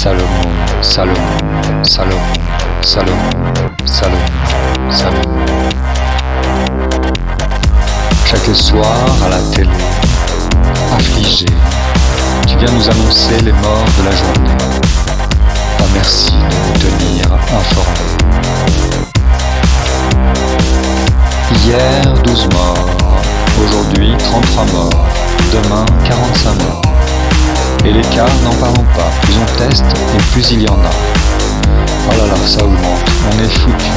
Salomon, Salomon, Salomon, Salomon. Chaque soir à la télé, affligé, tu viens nous annoncer les morts de la journée. Ah merci de nous tenir informés. Hier 12 morts, aujourd'hui 33 morts, demain 45 morts. Et les cas, n'en parlons pas, plus on teste et plus il y en a. Oh là là, ça augmente, on est foutu.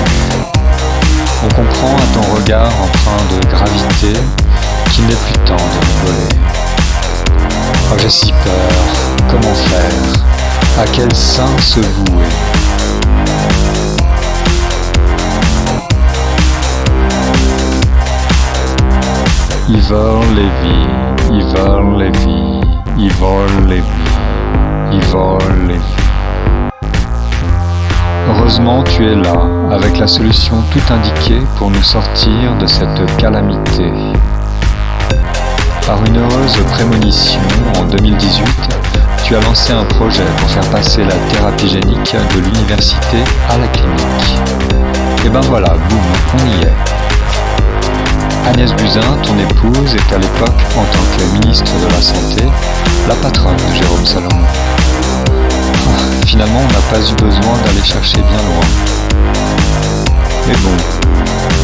On comprend à ton regard empreint de gravité qu'il n'est plus temps de rigoler. Oh j'ai si peur, comment faire? À quel sein se vouer? Ils volent les vies, ils volent les vies, ils volent. Heureusement tu es là, avec la solution tout indiquée pour nous sortir de cette calamité. Par une heureuse prémonition, en 2018, tu as lancé un projet pour faire passer la thérapie génique de l'université à la clinique. Et ben voilà, boum, on y est. Agnès Buzyn, ton épouse, est à l'époque, en tant que ministre de la Santé, la patronne de Jérôme Salomon. Ah, finalement, on n'a pas eu besoin d'aller chercher bien loin. Mais bon,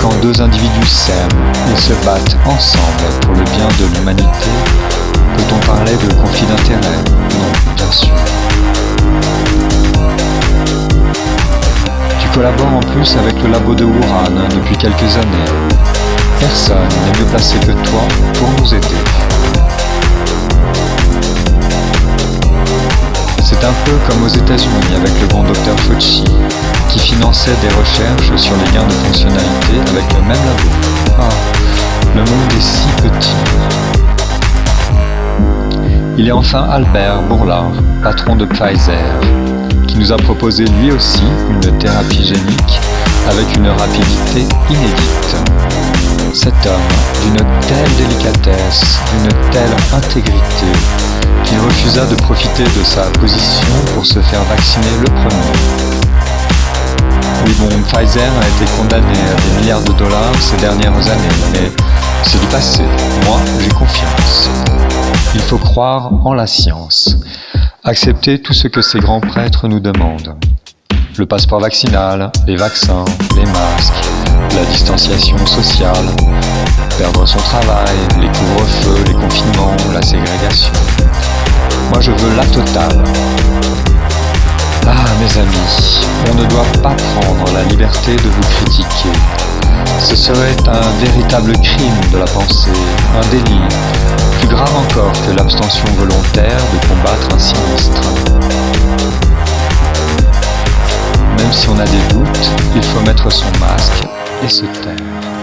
quand deux individus s'aiment et se battent ensemble pour le bien de l'humanité, peut-on parler de conflit d'intérêts? Non, bien sûr. Tu collabores en plus avec le labo de Wuhan depuis quelques années. Personne n'est mieux placé que toi pour nous aider. Comme aux États-Unis avec le bon docteur Fauci, qui finançait des recherches sur les gains de fonctionnalité avec le même labo. Ah, le monde est si petit. Il est enfin Albert Bourlard, patron de Pfizer, qui nous a proposé lui aussi une thérapie génique avec une rapidité inédite. Cet homme, d'une telle délicatesse, d'une telle intégrité, de profiter de sa position pour se faire vacciner le premier. Oui bon, Pfizer a été condamné à des milliards de dollars ces dernières années, mais c'est du passé. Moi, j'ai confiance. Il faut croire en la science. Accepter tout ce que ces grands prêtres nous demandent. Le passeport vaccinal, les vaccins, les masques, la distanciation sociale, perdre son travail, les couvre-feux, les confinements, la ségrégation. Moi je veux la totale. Ah mes amis, on ne doit pas prendre la liberté de vous critiquer. Ce serait un véritable crime de la pensée, un délit, plus grave encore que l'abstention volontaire de combattre un sinistre. Même si on a des doutes, il faut mettre son masque et se taire.